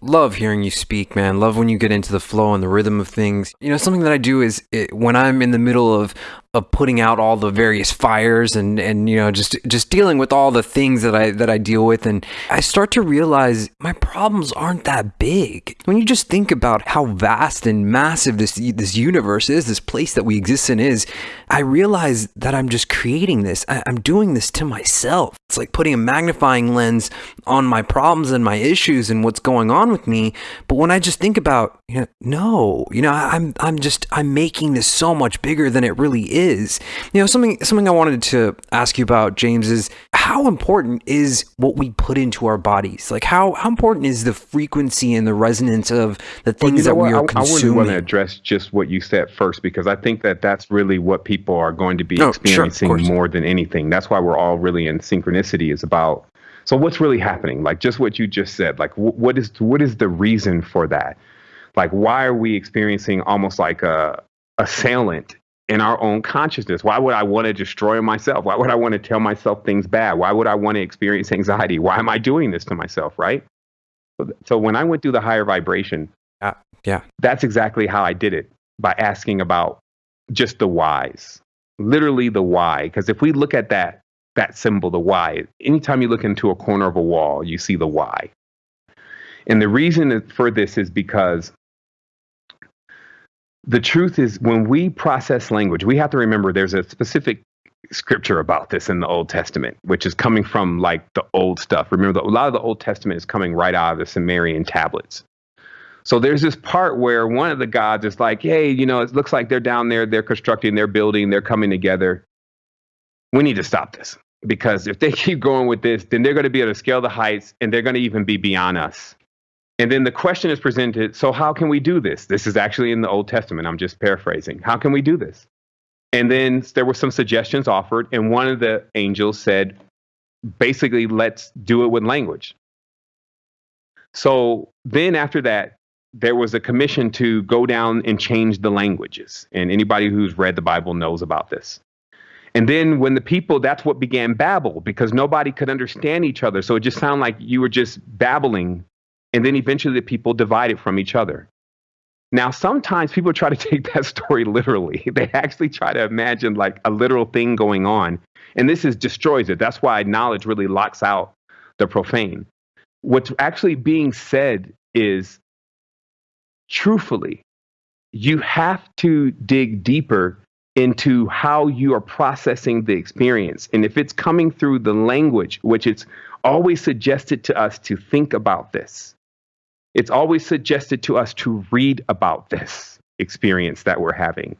love hearing you speak, man. Love when you get into the flow and the rhythm of things. You know, something that I do is it, when I'm in the middle of of putting out all the various fires and and you know just just dealing with all the things that I that I deal with and I start to realize my problems aren't that big. When you just think about how vast and massive this this universe is, this place that we exist in is, I realize that I'm just creating this. I, I'm doing this to myself. It's like putting a magnifying lens on my problems and my issues and what's going on with me. But when I just think about, you know, no, you know, I'm I'm just I'm making this so much bigger than it really is. You know, something something I wanted to ask you about, James, is how important is what we put into our bodies? Like how how important is the frequency and the resonance of the things well, you know that we are I, consuming? I wouldn't want to address just what you said first because I think that that's really what people are going to be oh, experiencing sure, more than anything. That's why we're all really in synchronicity is about so what's really happening? Like just what you just said. Like what is what is the reason for that? Like why are we experiencing almost like a assailant in our own consciousness? Why would I want to destroy myself? Why would I want to tell myself things bad? Why would I want to experience anxiety? Why am I doing this to myself? Right. So when I went through the higher vibration, uh, yeah, that's exactly how I did it by asking about just the whys, literally the why. Because if we look at that that symbol, the Y. Anytime you look into a corner of a wall, you see the Y. And the reason for this is because the truth is when we process language, we have to remember there's a specific scripture about this in the Old Testament, which is coming from like the old stuff. Remember, a lot of the Old Testament is coming right out of the Sumerian tablets. So there's this part where one of the gods is like, hey, you know, it looks like they're down there, they're constructing, they're building, they're coming together. We need to stop this because if they keep going with this, then they're going to be able to scale the heights and they're going to even be beyond us. And then the question is presented so, how can we do this? This is actually in the Old Testament. I'm just paraphrasing. How can we do this? And then there were some suggestions offered, and one of the angels said, basically, let's do it with language. So then after that, there was a commission to go down and change the languages. And anybody who's read the Bible knows about this. And then when the people, that's what began Babel because nobody could understand each other. So it just sounded like you were just babbling. And then eventually the people divided from each other. Now, sometimes people try to take that story literally. They actually try to imagine like a literal thing going on. And this is destroys it. That's why knowledge really locks out the profane. What's actually being said is truthfully, you have to dig deeper into how you are processing the experience. And if it's coming through the language, which it's always suggested to us to think about this, it's always suggested to us to read about this experience that we're having.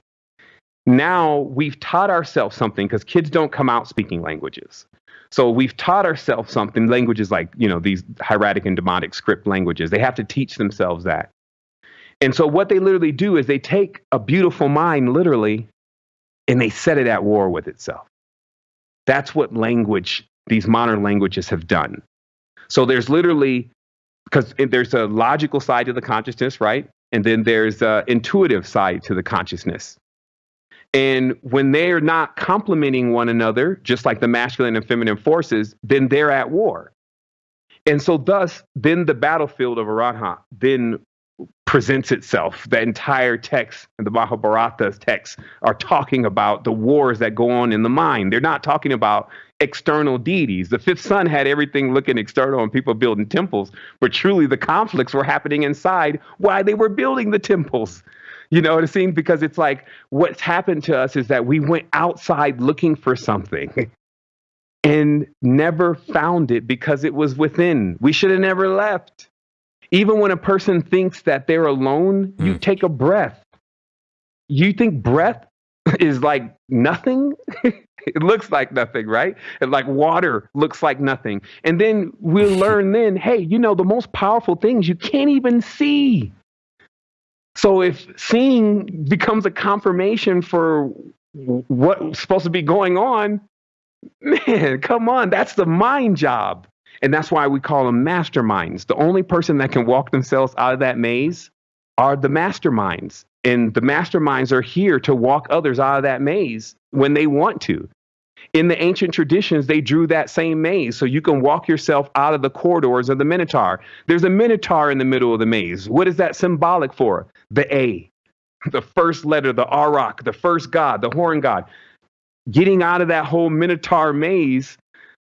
Now we've taught ourselves something because kids don't come out speaking languages. So we've taught ourselves something, languages like, you know, these hieratic and demotic script languages. They have to teach themselves that. And so what they literally do is they take a beautiful mind, literally, and they set it at war with itself. That's what language, these modern languages have done. So there's literally, because there's a logical side to the consciousness, right? And then there's an intuitive side to the consciousness. And when they're not complementing one another, just like the masculine and feminine forces, then they're at war. And so, thus, then the battlefield of Arahat then presents itself. The entire text and the Mahabharata's text are talking about the wars that go on in the mind. They're not talking about external deities. The fifth son had everything looking external and people building temples, but truly the conflicts were happening inside why they were building the temples. You know what I'm saying? Because it's like what's happened to us is that we went outside looking for something and never found it because it was within. We should have never left. Even when a person thinks that they're alone, mm. you take a breath. You think breath is like nothing? it looks like nothing, right? And like water looks like nothing. And then we'll learn then, hey, you know, the most powerful things you can't even see. So if seeing becomes a confirmation for what's supposed to be going on, man, come on, that's the mind job. And that's why we call them masterminds. The only person that can walk themselves out of that maze are the masterminds. And the masterminds are here to walk others out of that maze when they want to. In the ancient traditions, they drew that same maze so you can walk yourself out of the corridors of the Minotaur. There's a Minotaur in the middle of the maze. What is that symbolic for? The A, the first letter, the Arak, the first god, the horn god. Getting out of that whole Minotaur maze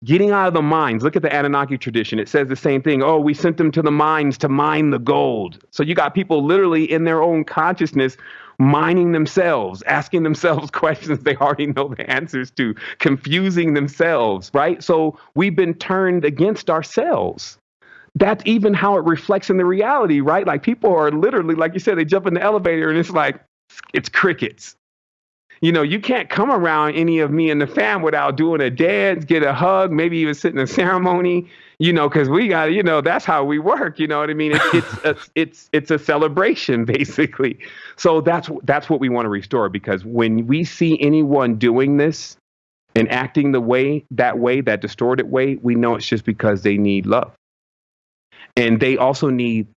getting out of the mines. Look at the Anunnaki tradition. It says the same thing. Oh, we sent them to the mines to mine the gold. So you got people literally in their own consciousness mining themselves, asking themselves questions they already know the answers to, confusing themselves, right? So we've been turned against ourselves. That's even how it reflects in the reality, right? Like people are literally, like you said, they jump in the elevator and it's like, it's crickets you know, you can't come around any of me and the fam without doing a dance, get a hug, maybe even sit in a ceremony, you know, because we got, you know, that's how we work. You know what I mean? It's it's a, it's it's a celebration basically. So that's that's what we want to restore because when we see anyone doing this and acting the way that way, that distorted way, we know it's just because they need love, and they also need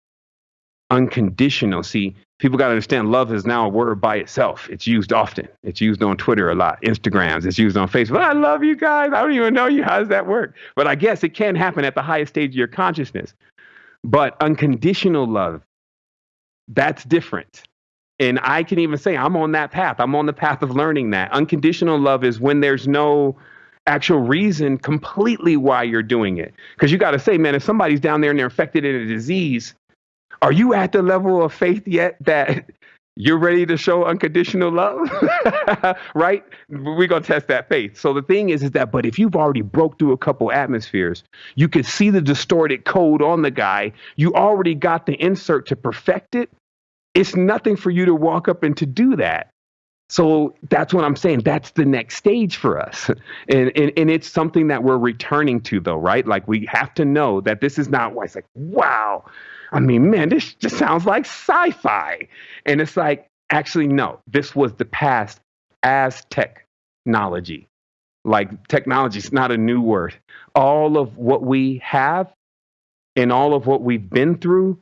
unconditional. See, people got to understand love is now a word by itself. It's used often. It's used on Twitter a lot, Instagrams. It's used on Facebook. I love you guys. I don't even know you. How does that work? But I guess it can happen at the highest stage of your consciousness. But unconditional love, that's different. And I can even say I'm on that path. I'm on the path of learning that. Unconditional love is when there's no actual reason completely why you're doing it. Because you got to say, man, if somebody's down there and they're infected in a disease, are you at the level of faith yet that you're ready to show unconditional love? right? We're going to test that faith. So the thing is, is that, but if you've already broke through a couple atmospheres, you can see the distorted code on the guy. You already got the insert to perfect it. It's nothing for you to walk up and to do that. So that's what I'm saying. That's the next stage for us. And, and, and it's something that we're returning to, though, right? Like we have to know that this is not why it's like, wow, I mean, man, this just sounds like sci fi. And it's like, actually, no, this was the past as technology. Like, technology is not a new word. All of what we have and all of what we've been through,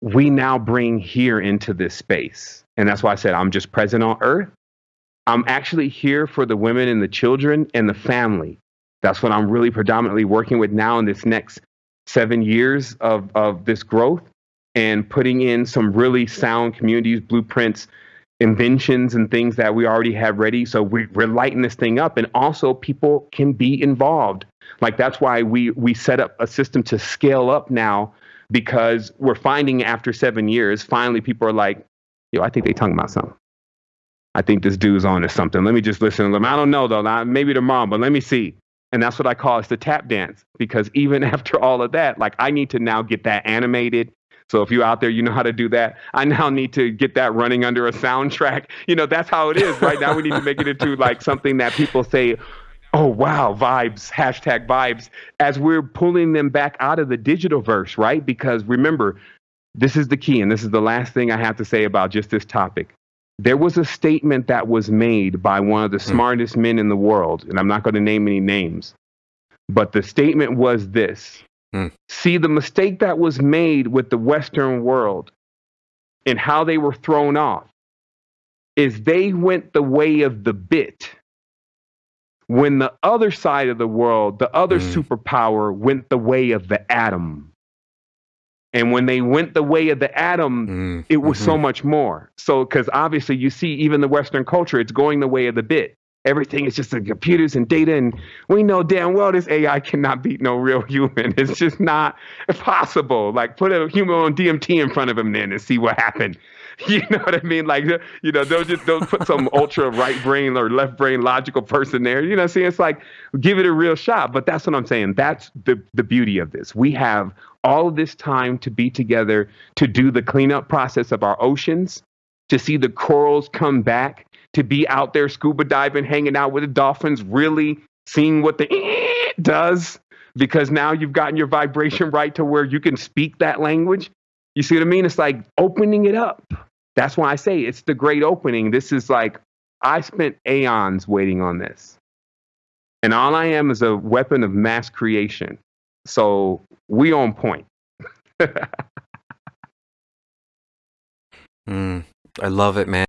we now bring here into this space. And that's why I said, I'm just present on earth. I'm actually here for the women and the children and the family. That's what I'm really predominantly working with now in this next seven years of, of this growth and putting in some really sound communities, blueprints, inventions, and things that we already have ready. So we, we're lighting this thing up, and also people can be involved. Like that's why we we set up a system to scale up now because we're finding after seven years, finally people are like, yo, I think they talking about something. I think this dude's on to something. Let me just listen to them. I don't know though. Maybe tomorrow, but let me see. And that's what I call it's the tap dance because even after all of that, like I need to now get that animated. So if you're out there, you know how to do that. I now need to get that running under a soundtrack. You know, that's how it is right now. We need to make it into like something that people say, oh wow, vibes, hashtag vibes, as we're pulling them back out of the digital verse, right? Because remember, this is the key, and this is the last thing I have to say about just this topic there was a statement that was made by one of the hmm. smartest men in the world, and I'm not going to name any names, but the statement was this mm. See, the mistake that was made with the Western world and how they were thrown off is they went the way of the bit when the other side of the world, the other mm. superpower, went the way of the atom. And when they went the way of the atom, mm, it was mm-hmm. so much more. So, because obviously you see, even the Western culture, it's going the way of the bit. Everything is just the computers and data. And we know damn well this AI cannot beat no real human. It's just not possible. Like, put a human on DMT in front of him then and see what happened. You know what I mean? Like, you know, they'll just they'll put some ultra right brain or left brain logical person there. You know, see, it's like give it a real shot. But that's what I'm saying. That's the the beauty of this. We have all of this time to be together to do the cleanup process of our oceans, to see the corals come back, to be out there scuba diving, hanging out with the dolphins, really seeing what the does because now you've gotten your vibration right to where you can speak that language. You see what I mean? It's like opening it up. That's why I say it's the great opening. This is like, I spent aeons waiting on this. And all I am is a weapon of mass creation. So we on point. mm, I love it, man.